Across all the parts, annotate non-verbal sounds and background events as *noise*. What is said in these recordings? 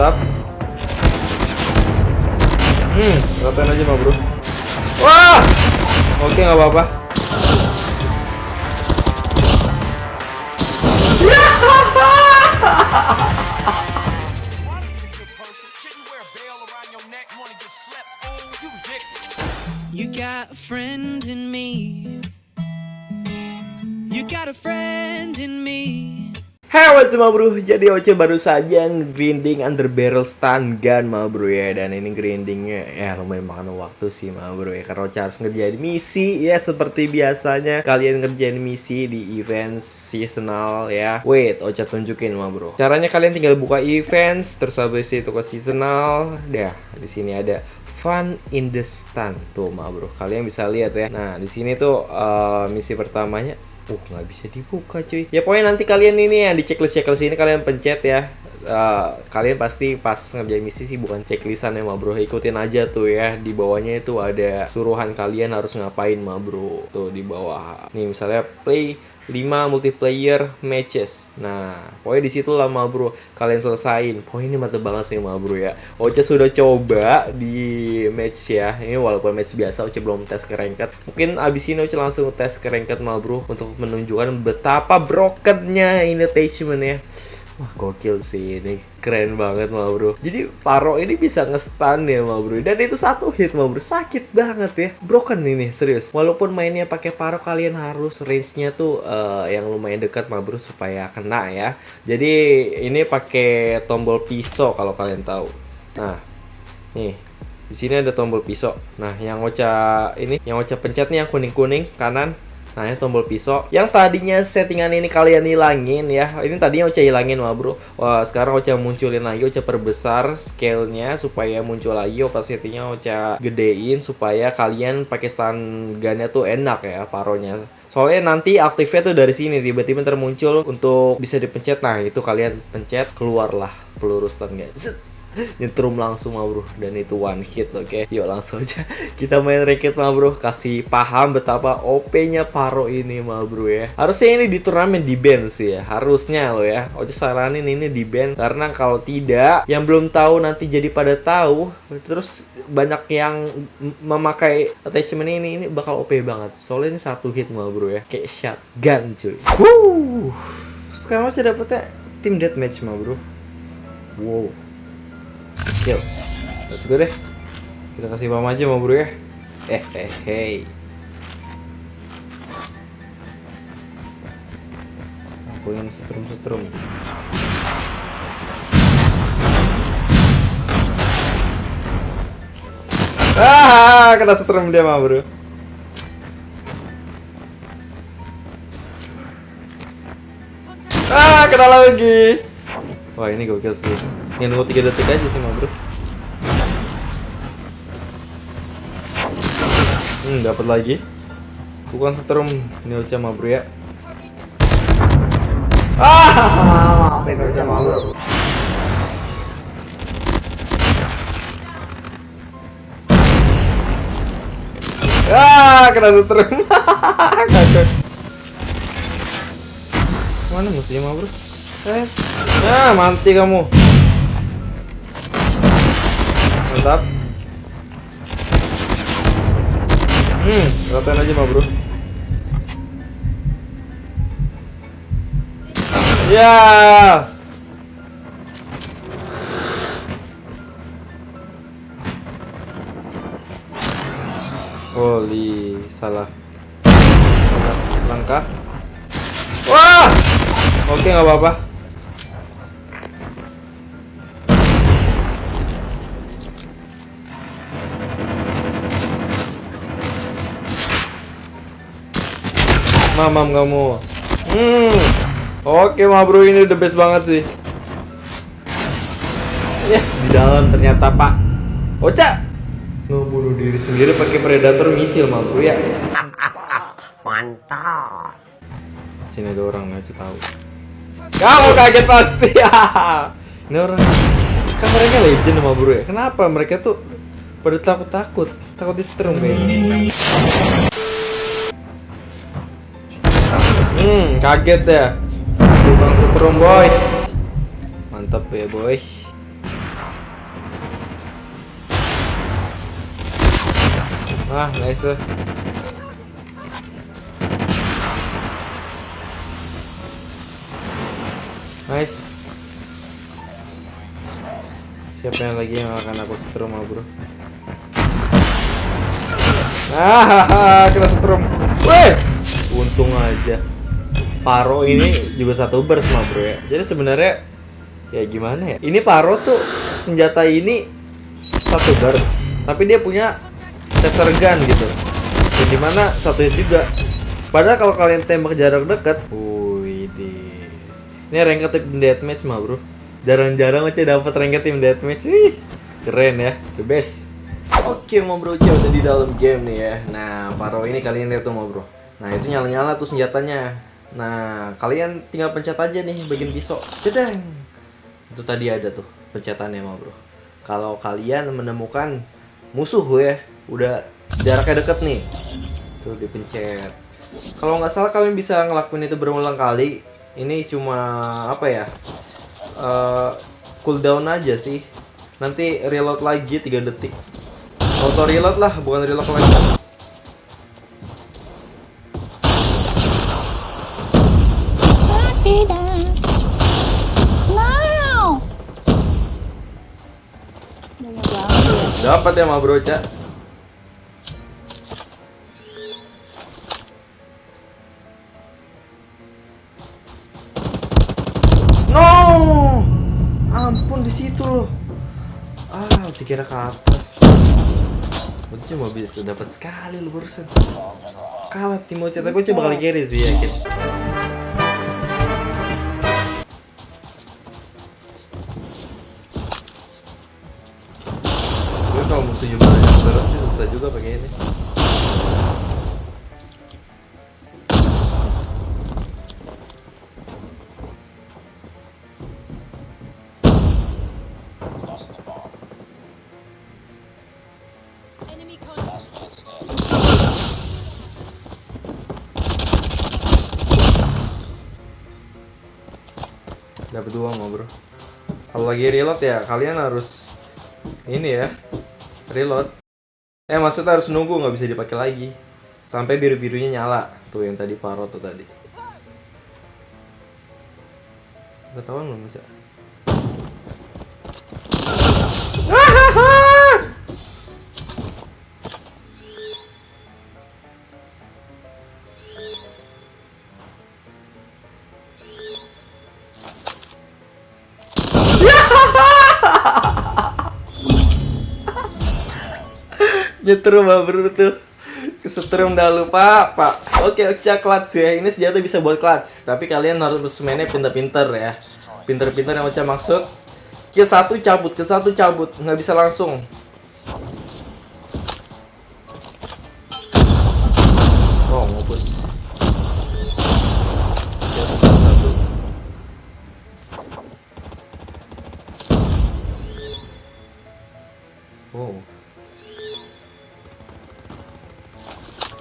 Mantap. Hmm, ratain aja mah bro. Wah, oke nggak apa-apa. You got a friend in me. You got a friend. What's up bro, jadi Oce baru saja grinding under barrel stun gun ma bro ya. Dan ini grindingnya ya lumayan makan waktu sih ma bro ya. Karena Oce harus ngerjain misi ya seperti biasanya. Kalian ngerjain misi di event seasonal ya. Wait, Oce tunjukin ma bro. Caranya kalian tinggal buka events, terus habis itu ke seasonal. Dah, di sini ada fun in the stun tuh ma bro. Kalian bisa lihat ya. Nah di sini tuh uh, misi pertamanya Uh, nggak bisa dibuka cuy. Ya pokoknya nanti kalian ini ya di checklist checklist ini kalian pencet ya. Uh, kalian pasti pas ngerjain misi sih bukan checklistan ya ma bro ikutin aja tuh ya di bawahnya itu ada suruhan kalian harus ngapain ma bro tuh di bawah nih misalnya play 5 multiplayer matches. Nah, pokoknya di situ lama bro kalian selesain. Pokoknya ini mantep banget sih ma bro ya. Oce sudah coba di match ya. Ini walaupun match biasa Oce belum tes ke. Mungkin abis ini Oce langsung tes ke ranked bro untuk menunjukkan betapa brokennya ini attachment ya. Wah gokil sih ini. Keren banget ma bro. Jadi Paro ini bisa nge-stun ya ma bro. Dan itu satu hit ma bro. Sakit banget ya. Broken ini serius. Walaupun mainnya pakai Paro kalian harus range-nya tuh uh, yang lumayan dekat ma bro Supaya kena ya. Jadi ini pakai tombol pisau kalau kalian tahu. Nah nih. Di sini ada tombol pisau. Nah, yang Ocha ini, yang Ocha pencet nih yang kuning-kuning kanan. Nah ini tombol pisau. Yang tadinya settingan ini kalian hilangin ya. Ini tadinya Ocha hilangin mah bro. Wah sekarang Ocha munculin lagi Ocha perbesar scale-nya Supaya muncul lagi opacity-nya Ocha gedein Supaya kalian pakai gun-nya tuh enak ya paronya. Soalnya nanti aktifnya tuh dari sini tiba-tiba termuncul untuk bisa dipencet. Nah, itu kalian pencet keluarlah peluru stun guys nyetrum langsung mah bro. Dan itu one hit oke? Okay? yuk langsung aja. Kita main raket mah bro. Kasih paham betapa OP nya Paro ini mah bro ya. Harusnya ini di turnamen di band sih ya. Harusnya lo ya. Oce saranin ini di band karena kalau tidak yang belum tahu nanti jadi pada tahu. Terus banyak yang memakai attachment ini ini bakal OP banget. Soalnya ini satu hit mah bro ya. Kayak shotgun cuy. Wuh. sekarang masih dapetnya tim deathmatch mah bro. Wow Yuk, let's go deh. Kita kasih pam aja mau bro ya. Eh, eh, hey. Aku yang setrum-setrum. Ah, kena setrum dia mah bro. Ah, kena lagi. Wah, ini gokil sih. Ya nunggu 3 detik aja sih mau bro. Hmm, dapat lagi. Bukan setrum ini Ocha mah bro ya. Ah, maafin Ocha mah bro. Ah, kena setrum. *laughs* Kacau. Mana musuhnya mah bro? Eh, nah mati kamu mantap. Hmm ratain aja mah bro. Ya. Holy salah. Salah. Langkah. Wah! Oke nggak apa-apa mamam kamu. Hmm. Oke ma bro ini the best banget sih. Ya di dalam ternyata pak. Oca ngebunuh diri sendiri pakai predator misil ma bro ya. *laughs* Mantap. Sini ada orang aja tahu. Kamu kaget pasti. Ya *laughs* ini orang. Kan mereka legend sama bro ya. Kenapa mereka tuh pada takut takut takut di Hmm, kaget ya. Bang Setrum boys. Mantap ya boys. Wah, nice. Nice. Siapa yang lagi yang akan aku setrum ah, bro? Ah, *laughs* kena setrum. Weh, untung aja. Paro ini juga satu burst mah bro ya. Jadi sebenarnya ya gimana ya? Ini Paro tuh senjata ini satu burst, tapi dia punya taser gun gitu. Dan di mana satu hit juga. Padahal kalau kalian tembak jarak dekat, wih Ini rank tim deathmatch mah bro. Jarang-jarang aja dapat rank tim deathmatch. Wih, keren ya, the best. Oke, mau bro, udah di dalam game nih ya. Nah, Paro ini kalian lihat tuh mau bro. Nah, itu nyala-nyala tuh senjatanya. Nah, kalian tinggal pencet aja nih bagian pisau. Cedeng. Itu tadi ada tuh pencetannya mau bro. Kalau kalian menemukan musuh ya, udah jaraknya deket nih. Tuh dipencet. Kalau nggak salah kalian bisa ngelakuin itu berulang kali. Ini cuma apa ya? Uh, cooldown aja sih. Nanti reload lagi 3 detik. Auto reload lah, bukan reload lagi. Dapat ya, ma bro, Cak. No! Ampun di situ loh. Ah, saya kira ke atas. Berarti cuma bisa dapat sekali lu barusan. Kalah Timo Chat aku coba kali carry sih yakin. Dapat dua mau bro. Kalau lagi reload ya kalian harus ini ya reload. Eh maksudnya harus nunggu nggak bisa dipakai lagi sampai biru birunya nyala tuh yang tadi paro tuh tadi. Ketahuan belum bisa? Nyetrum bro tuh. Kesetrum dah lupa pak. Oke oke clutch ya. Ini senjata bisa buat clutch Tapi kalian harus mainnya pinter-pinter ya. Pinter-pinter yang macam maksud. Kill satu cabut, kill satu cabut. Nggak bisa langsung. Oh ngopus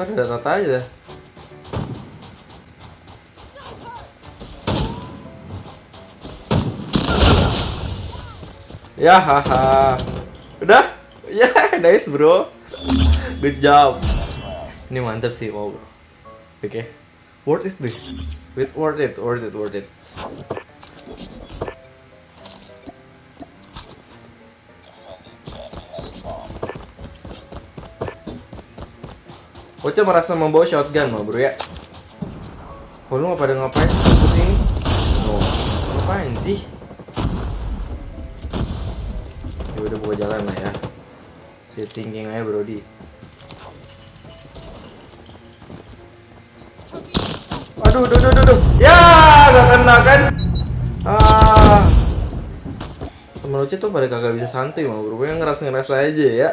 Kan ada rata aja. Ya haha. Udah? Ya, *laughs* nice bro. Good job. Ini mantap sih, wow bro. Oke. Okay. Worth it deh. Worth it, worth it, worth it. Bocah merasa membawa shotgun mah bro ya. Oh lu pada ngapain? Sih? Oh, ngapain sih? Ya udah buka jalan lah ya. Si thinking aja bro di. Aduh, aduh, aduh, aduh, Ya, gak kena kan? Ah, temen Oce tuh pada kagak bisa santai mau bro, yang ngerasa-ngerasa aja ya.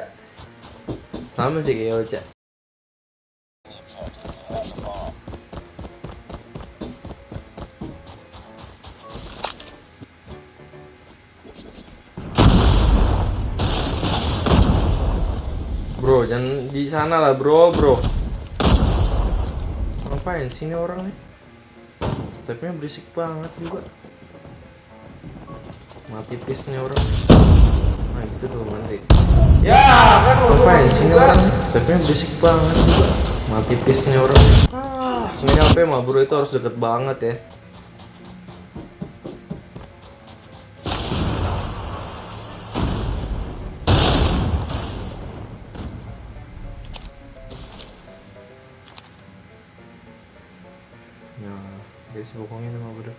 Sama sih kayak Oce Bro, jangan di sana lah, bro, bro. Ngapain sini orang nih? Stepnya berisik banget juga. Mati pisnya orang. Nah gitu dong nanti. Ya kan apa ya sini orang Tapi berisik banget juga. Mati pisnya orang. Ah, nyampe mah bro itu harus deket banget. Ya, guys bokongnya sama bro. *laughs*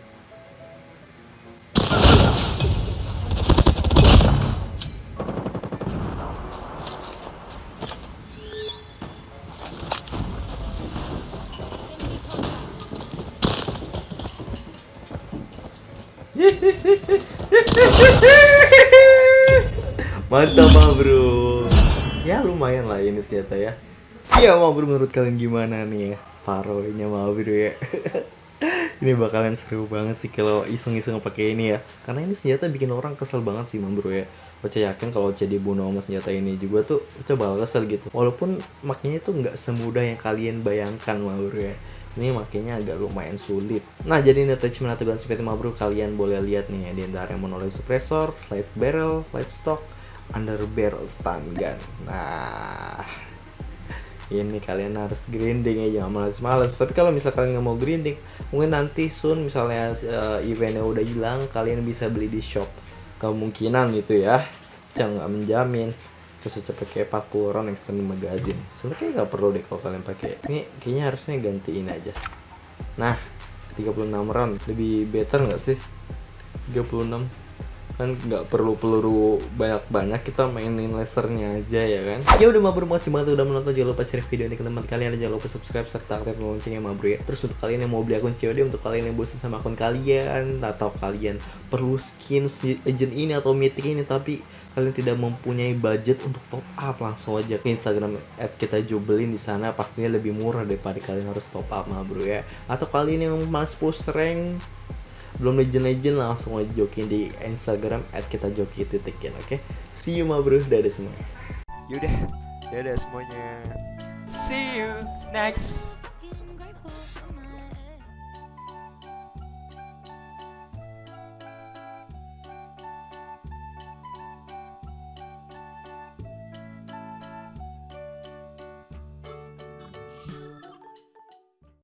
Mantap mah bro. Ya lumayan lah ini senjata ya. Iya mah bro menurut kalian gimana nih ya? Paronya mah bro ya *laughs* Ini bakalan seru banget sih kalau iseng-iseng pakai ini ya Karena ini senjata bikin orang kesel banget sih mah bro ya Oce yakin kalau Oce dibunuh sama senjata ini juga tuh Oce bakal kesel gitu Walaupun makanya tuh nggak semudah yang kalian bayangkan mah bro ya ini makanya agak lumayan sulit. Nah, jadi ini attachment atau gun seperti bro, kalian boleh lihat nih ya di antara yang monolith suppressor, light barrel, light stock, under barrel stun gun. Nah, ini kalian harus grinding ya jangan males-males. Tapi kalau misal kalian nggak mau grinding mungkin nanti soon misalnya uh, eventnya udah hilang kalian bisa beli di shop. Kemungkinan gitu ya. Jangan nggak menjamin. Terus aja pakai 40 round extended magazine. Sebenarnya nggak perlu deh kalau kalian pakai. Ini kayaknya harusnya gantiin aja. Nah 36 round. Lebih better nggak sih? 36 kan nggak perlu peluru banyak-banyak kita mainin lasernya aja ya kan. Ya udah mabur makasih banget udah menonton. Jangan lupa share video ini ke teman kalian jangan lupa subscribe serta aktifkan loncengnya mabur ya. Terus untuk kalian yang mau beli akun COD untuk kalian yang bosan sama akun kalian atau kalian perlu skin agent ini atau mythic ini tapi kalian tidak mempunyai budget untuk top up langsung aja ke Instagram at kita jubelin di sana. Pastinya lebih murah daripada kalian harus top up mah bro ya. Atau kalian yang mas push rank belum legend-legend langsung aja jokin di Instagram at kita joki titikin oke okay? see you ma bro dadah semuanya Yaudah, dadah semuanya. See you next